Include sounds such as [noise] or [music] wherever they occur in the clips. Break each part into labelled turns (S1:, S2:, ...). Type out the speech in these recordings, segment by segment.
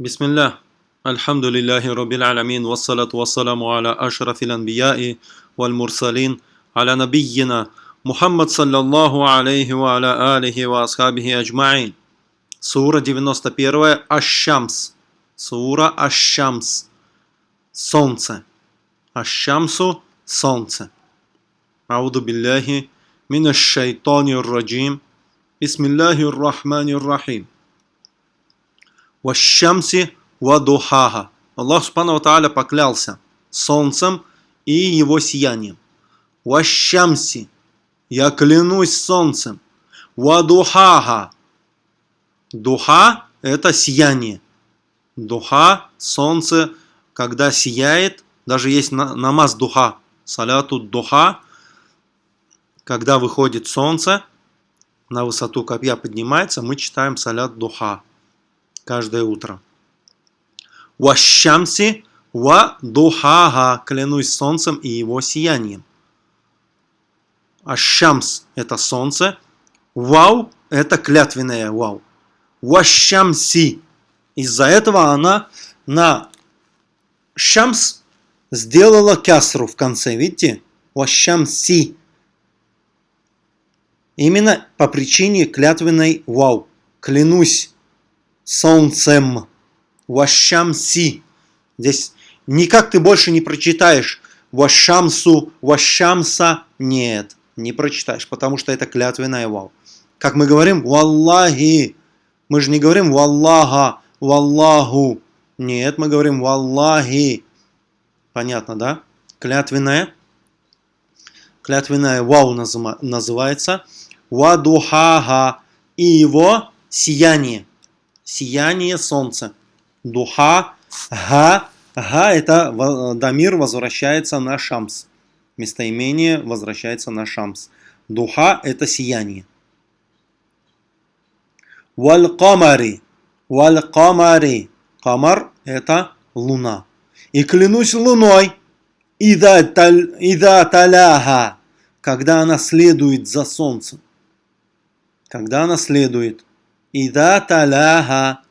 S1: بسم الله الحمد لله رب العالمين والصلاة والسلام على أشرف الأنبياء والمرسلين على نبينا محمد صلى الله عليه وعلى آله وأصحابه أجمعين Сура 91 Аш-Шамс. Сура Аш-Шамс. Солнце. Аш-Шамсу – солнце. Ауду билляхи мин шайтани раджим. Бисмиллахи рахмани рахим. Ващамси вадухаха. Аллах Субхану Тааля поклялся солнцем и его сиянием. Ващамси. Я клянусь солнцем. Вадухаха. Духа – это сияние. Духа, солнце, когда сияет, даже есть намаз духа, саляту духа, когда выходит солнце, на высоту копья поднимается, мы читаем салят духа каждое утро. Ващамси ва духага, клянусь солнцем и его сиянием. Ашамс – это солнце, вау – это клятвенное вау. Ващамси. Из-за этого она на шамс сделала кясру в конце. Видите? Ващамси. Именно по причине клятвенной вау. Клянусь солнцем. Ващамси. Здесь никак ты больше не прочитаешь Вашамсу, Вашамса. Нет, не прочитаешь, потому что это клятвенная вау. Как мы говорим, Валлахи. Мы же не говорим Валлаха, Валлаху. Нет, мы говорим Валлахи. Понятно, да? Клятвенная. Клятвенная вау называется. Вадухага. И его сияние. Сияние солнца. Духа. Га. Га это Дамир возвращается на Шамс. Местоимение возвращается на Шамс. Духа это сияние. Валь-камари. Валь-камари. Камар – это луна. И клянусь луной. Ида, таль, ида таляха. Когда она следует за солнцем. Когда она следует. Ида таляха.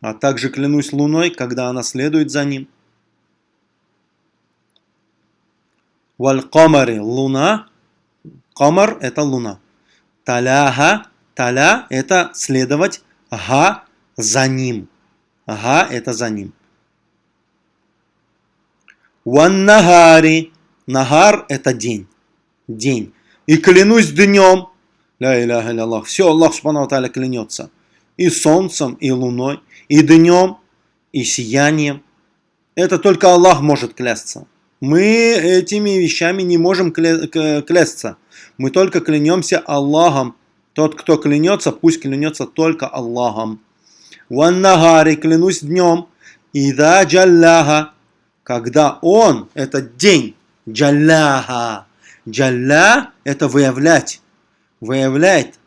S1: А также клянусь луной, когда она следует за ним. Валь-камари. Луна. Камар – это луна. Таляха Таля – это следовать га за ним. Га – это за ним. Ваннагари. Нагар – это день. День. И клянусь днем. Ля иляха Аллах. Все, Аллах Субхану Тааля клянется. И солнцем, и луной, и днем, и сиянием. Это только Аллах может клясться. Мы этими вещами не можем кля клясться. Мы только клянемся Аллахом, тот, кто клянется, пусть клянется только Аллахом. Ваннагари, клянусь днем. Ида джалляха, когда он, это день, джалляха. Джалля – это выявлять. Выявляет.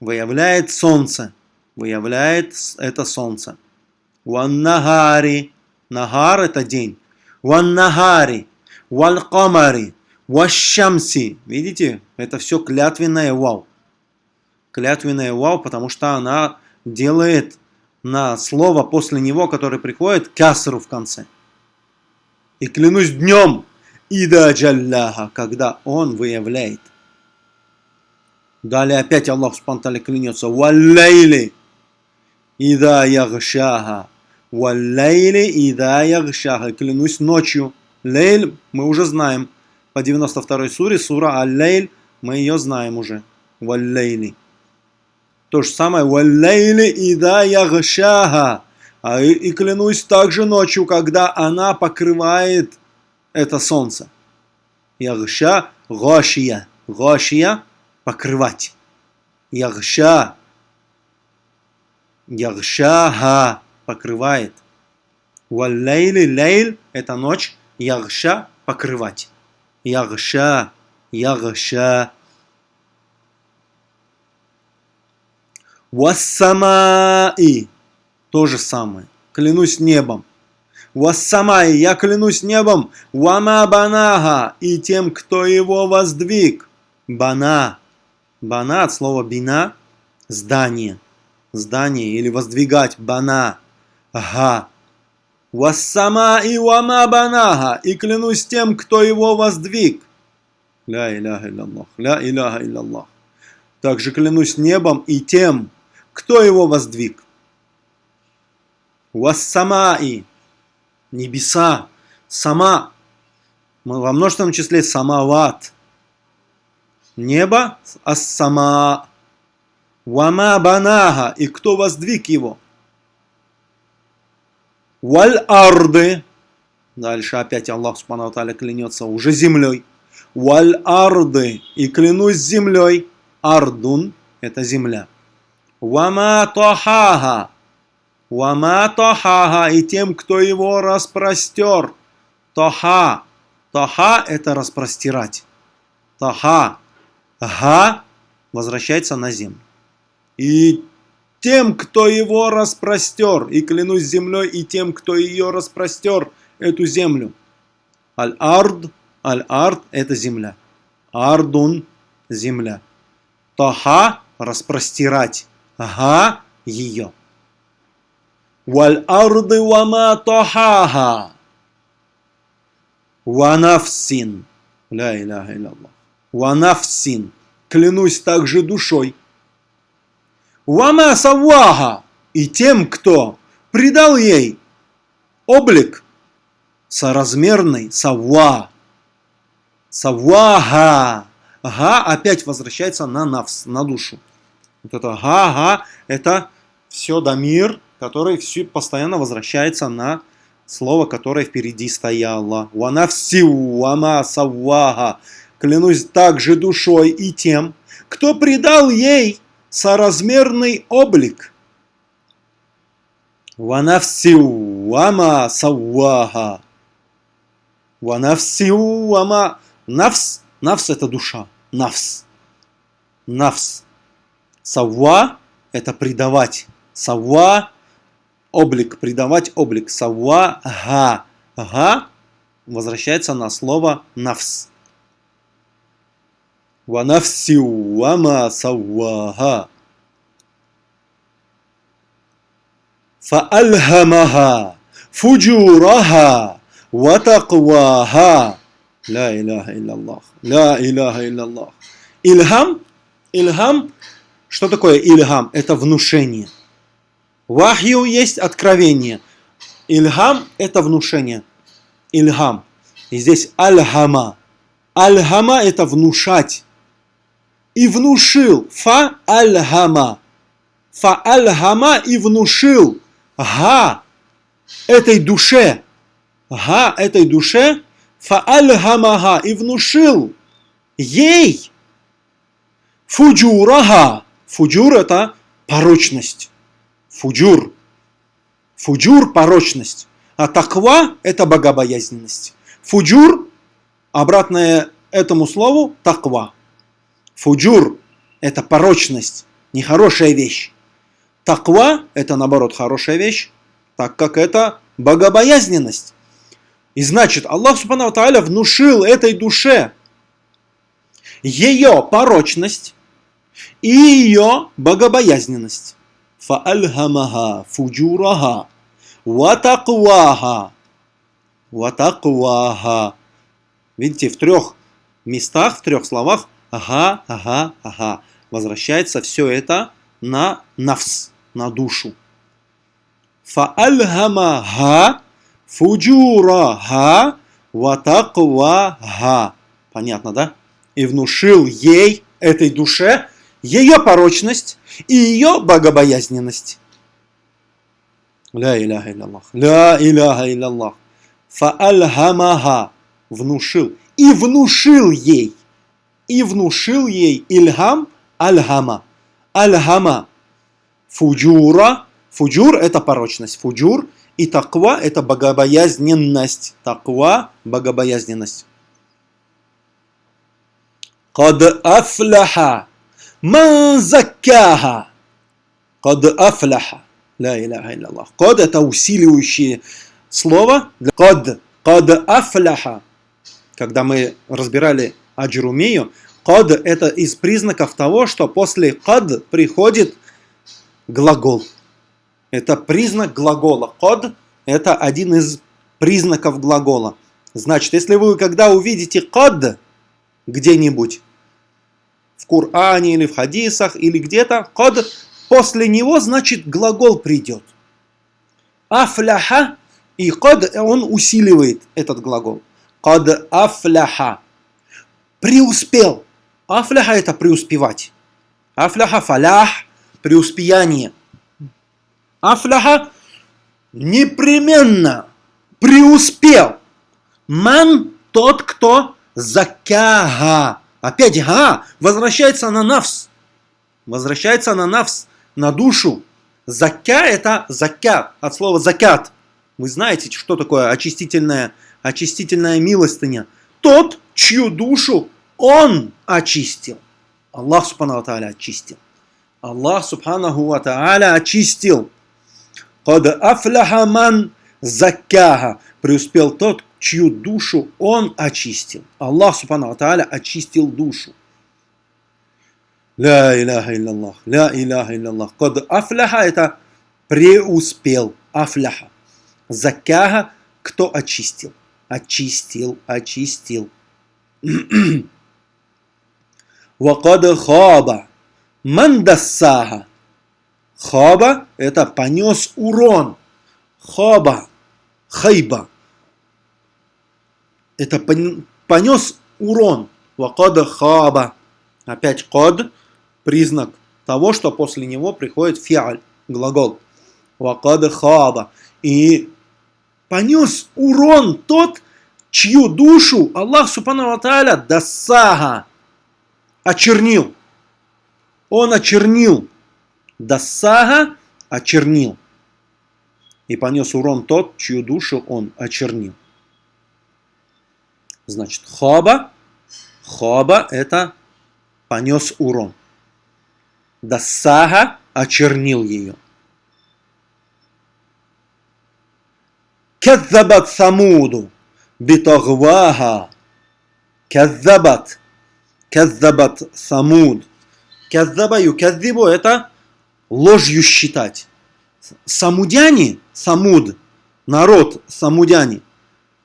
S1: Выявляет солнце. Выявляет это солнце. Ваннагари. Нагар – это день. Ваннагари. Валкамари. Ващамси. Видите? Это все клятвенное вау клятвенное вау, потому что она делает на слово после него, которое приходит, касру в конце. И клянусь днем, ида джалляха, когда он выявляет. Далее опять Аллах спонтанно клянется, валлейли, ида ягшаха, валлейли, ида ягшаха, клянусь ночью. Лейль мы уже знаем, по 92 суре, сура Аль-Лейль, мы ее знаем уже. Валлейли. То же самое «Валлейли ида ягшаха». А и, и клянусь также ночью, когда она покрывает это солнце. Ягша – гошия. Гошия – покрывать. Ягша. Ягшаха – покрывает. Валлейли лейль – это ночь. Ягша – покрывать. Ягша. Ягша. Вассамаи. То же самое. Клянусь небом. Вассамаи. Я клянусь небом. Вама банага. И тем, кто его воздвиг. Бана. Бана от слова бина. Здание. здание или воздвигать бана, ага. Вассама и вама банага, и клянусь тем, кто его воздвиг. Ля иляха илляллах, ля иляха илляллах. Также клянусь небом и тем, кто его воздвиг. Вассамаи, небеса, сама, во множественном числе самават. Небо, ассама, вама банага, и кто воздвиг его. Валь арды, дальше опять Аллах Субхану клянется уже землей. Валь арды, и клянусь землей. Ардун – это земля. Вама тохага. Вама тохага. И тем, кто его распростер. Тоха. Тоха – это распростирать. Тоха. Га возвращается на землю. И тем, кто его распростер, и клянусь землей, и тем, кто ее распростер, эту землю. Аль-Ард, Аль-Ард – это земля. Ардун – земля. Таха – распростирать. Ага – ее. Валь арды вама тахаха. Ванафсин. Ля иляха илляллах. Ванафсин. Клянусь также душой. Вама савваха. И тем, кто придал ей облик соразмерный, савва. Савваха. Га опять возвращается на навс, на душу. Вот это га, га, это все дамир, который все постоянно возвращается на слово, которое впереди стояло. Ванавсиу, вама саввага. Клянусь также душой и тем, кто придал ей соразмерный облик. Ванавсиу, вама саввага. Ванавсиу, вама... Навс, навс это душа. Навс. Навс. Савва – это предавать. Савва – облик, придавать облик. Савва – га. Га возвращается на слово навс. Ва навси вама савваха. فألهمها فجورها وتقواها لا إله إلا الله لا إله إلا الله Ильхам, Ильхам, что такое Ильхам? Это внушение. Вахью есть откровение. Ильхам – это внушение. Ильхам. И здесь Альхама. Альхама – это внушать. И внушил. Фа Альхама. فألهم и внушил. Га этой душе. Га этой душе. فألهمها и внушил ей فجورها. فجور это порочность. فجور. فجور – порочность. А تقوى – это богобоязненность. فجور – обратное этому слову – تقوى. Фуджур – это порочность, нехорошая вещь. Таква – это, наоборот, хорошая вещь, так как это богобоязненность. И значит, Аллах Субхану Тааля внушил этой душе ее порочность, и ее богобоязненность. Фаальхамаха фуджураха ватакваха ватакваха. Видите, в трех местах, в трех словах ага, ага, ага. Возвращается все это на нафс, на душу. Фаальхамаха фуджураха ватакваха. Понятно, да? И внушил ей, этой душе, ее порочность и ее богобоязненность. Ля иляха илляллах. Ля иляха илляллах. فألهمها. Внушил. И внушил ей. И внушил ей إلهام ألهم. ألهم. فجور. فجور это порочность. فجور. И تقوى это богобоязненность. تقوى богобоязненность. قد أفلح من زكاها. قد أفلح. Ля иляха илляллах. Кад это усиливающее слово. Кад. Кад афляха. Когда мы разбирали аджрумию, кад это из признаков того, что после кад приходит глагол. Это признак глагола. Код – это один из признаков глагола. Значит, если вы когда увидите код где-нибудь, в Коране или в хадисах или где-то, код, после него, значит, глагол придет. Афляха и код, он усиливает этот глагол. Код афляха. Преуспел. Афляха это преуспевать. Афляха фалях, преуспеяние. Афляха непременно преуспел. Ман тот, кто закяга. Опять га возвращается на навс. Возвращается на навс, на душу. Закя это закят, от слова закят. Вы знаете, что такое очистительная, очистительная милостыня. Тот, чью душу он очистил. Аллах Субхану Тааля очистил. Аллах Субханаху Ва Тааля очистил. Кад афляха ман закяха. Преуспел тот, чью душу он очистил. Аллах Субхану Тааля очистил душу. Ля иляха илляллах, ля иляха илляллах. Кад афляха это преуспел. Афляха. Закяха, кто очистил? Очистил, очистил. [clears throat] Вакад хаба. Мандассаха. Хаба – это понес урон. Хаба. Хайба. Это понес урон. Вакад хаба. Опять код – признак того, что после него приходит фиаль, глагол. Вакад хаба. И понес урон тот, чью душу Аллах Субхану Тааля дасага очернил. Он очернил. Дасага очернил. И понес урон тот, чью душу он очернил. Значит, хоба, хоба это понес урон. Дасага очернил ее. Кадзабат самуду битагваха. Кадзабат Каззабат самуд. Каззаба юказзибу это ложью считать. Самудяне, самуд, народ самудяне,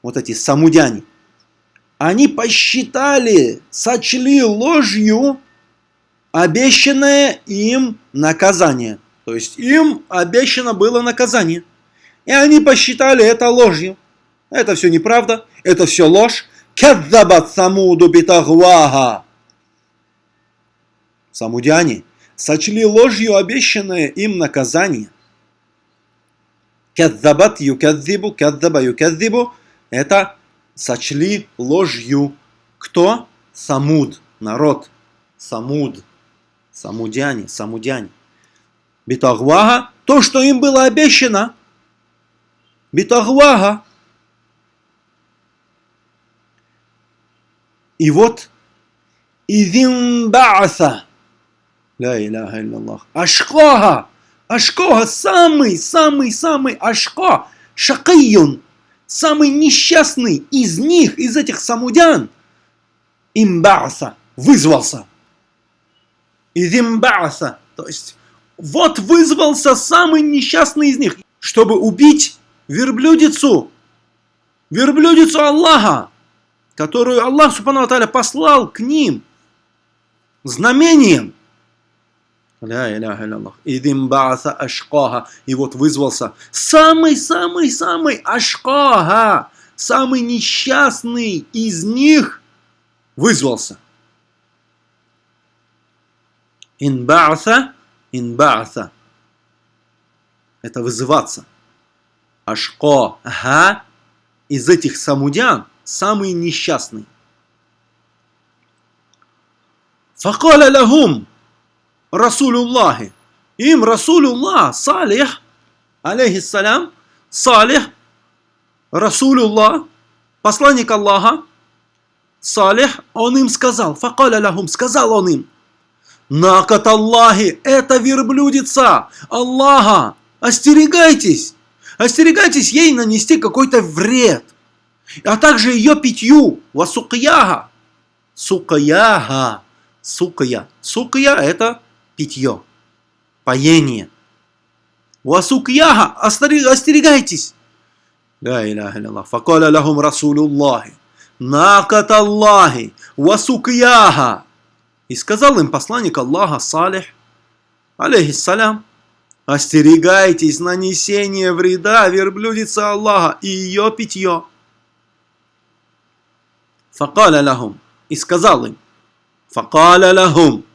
S1: вот эти самудяне, они посчитали, сочли ложью обещанное им наказание. То есть им обещано было наказание. И они посчитали это ложью. Это все неправда, это все ложь. Кадзабат самуду битагвага. Самудяне сочли ложью обещанное им наказание. Кадзабат юкадзибу, кадзаба юкадзибу – это сочли ложью. Кто? Самуд, народ. Самуд, самудяне, самудяне. Битагвага – то, что им было обещано. Битагвага. И вот, Изимбааса Ля иляха илляллах. Ашкоха! Ашкоха самый, самый, самый Ашко. Шакайюн. Самый несчастный из них, из этих самудян. Имбааса. Вызвался. Из имбааса. То есть, вот вызвался самый несчастный из них, чтобы убить верблюдицу. Верблюдицу Аллаха, которую Аллах Субхану послал к ним знамением. Ля иляха илляллах. Идим бааса ашкаха. И вот вызвался самый-самый-самый ашкаха. Самый несчастный из них вызвался. Инбааса, инбааса. Это вызываться. Ашкаха из этих самудян самый несчастный. Факаля лахум Расулюллахи. Им Расулюллах, Салих, алейхиссалям, Салих, Расулюллах, посланник Аллаха, Салих, он им сказал, факаля лахум, сказал он им, Накат Аллахи, это верблюдица Аллаха, остерегайтесь, остерегайтесь ей нанести какой-то вред, а также ее питью, васукьяха, сукаяха, сукая. Сукая это питье, поение. Уасук яха, остерегайтесь. Ла иляха иллах. Факаля лахум расулюллахи. Накат Аллахи. Уасук яха. И сказал им посланник Аллаха Салих, алейхиссалям, остерегайтесь нанесения вреда верблюдице Аллаха и ее питье. Факаля лахум. И сказал им, Факаля лахум.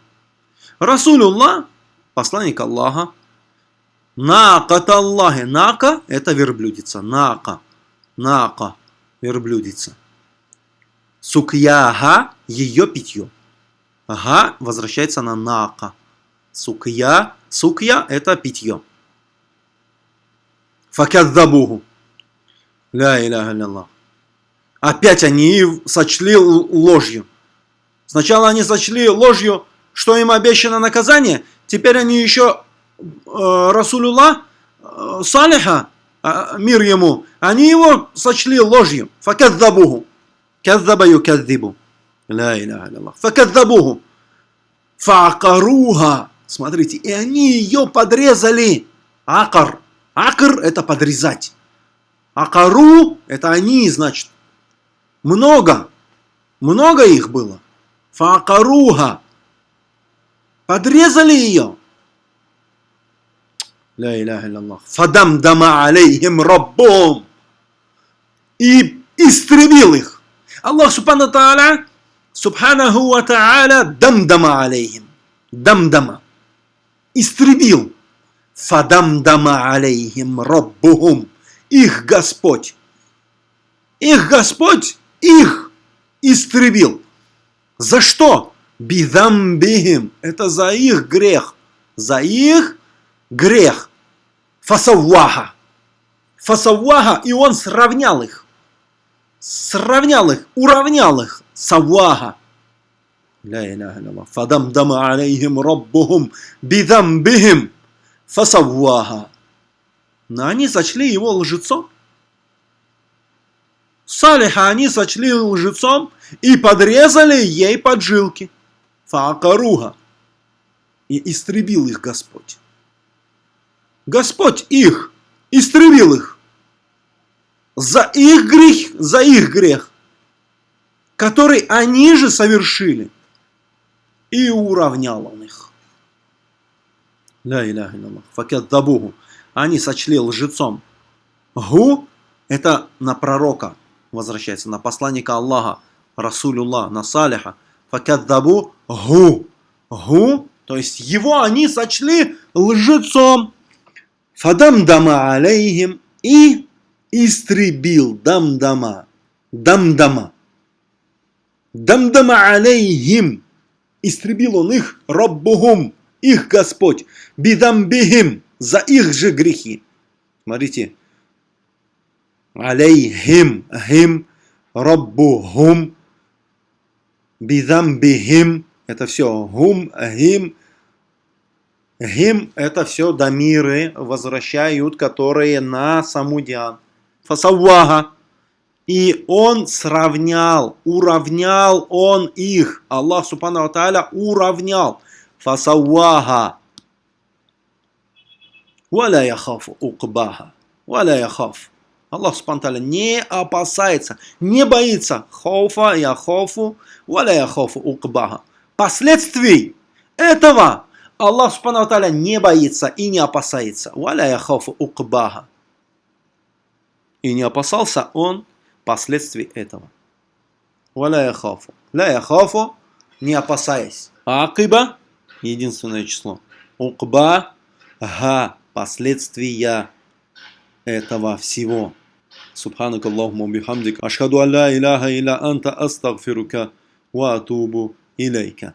S1: Расулуллах, посланник Аллаха, Накат Аллахи. Нака – это верблюдица. Нака. Нака – верблюдица. Сукьяга – ее питье. Ага возвращается на нака. Сукья. Сукья – это питье. Факяддабуху. Ля иляха илlallah. Опять они сочли ложью. Сначала они сочли ложью, что им обещано наказание. Теперь они еще Э, Расулюллах э, Салиха, э, мир ему, они его сочли ложью. Факадзабуху. Каззаба юказзибу. Ла иляха илlallah. Факадзабуху. Факаруха. Смотрите, и они ее подрезали. Акар. Акр это подрезать. Акару это они, значит. Много. Много их было. Факаруха. Подрезали ее. Ля иляха илляллах. Фадамдама алейхим раббом. И истребил их. Аллах субхану тааля, субханаху ва тааля, дамдама алейхим. Дамдама. Истребил. Фадамдама алейхим раббухум. Их Господь. Их Господь их истребил. За что? бидамбихим. Это за их грех. За их грех. Фасавваха. Фасавваха, и он сравнял их. Сравнял их, уравнял их. Савваха. Ля иляха илля Фадамдама алейхим раббухум бидамбихим. Фасавваха. Но они сочли его лжецом. Салиха они сочли лжецом и подрезали ей поджилки. Фаакаруха. И истребил их Господь. Господь их истребил их за их грех, за их грех, который они же совершили, и уравнял он их. Ля иляха иллаллах. Факет дабуху. Они сочли лжецом. Гу – это на пророка, возвращается, на посланника Аллаха, Расулюллах, на Салиха. Факет дабу гу. Гу, то есть его они сочли лжецом. Фадамдама алейхим и истребил дамдама. Дамдама. Дамдама алейхим. Истребил он их, Раббухум, их Господь, бидамбихим, за их же грехи. Смотрите. Алейхим, хим, Раббухум, бидамбихим. Это все гум, гим, Гим – это все дамиры возвращают, которые на самудиан. Фасавага. И он сравнял, уравнял он их. Аллах Субхану Тааля уравнял. Фасавага. Валя яхафу укбаха. Валя яхаф. Аллах Тааля не опасается, не боится. Хауфа яхафу. Валя яхафу укбаха. Последствий этого Аллах Тааля не боится и не опасается. Валя яхафу укбаха. И не опасался он последствий этого. Валя яхафу. Ля яхафу, не опасаясь. Акиба, единственное число. Укба, га, последствия этого всего. سبحانك اللهم وبحمدك أشهد أن لا إله إلا أنت أستغفرك وأتوب إليك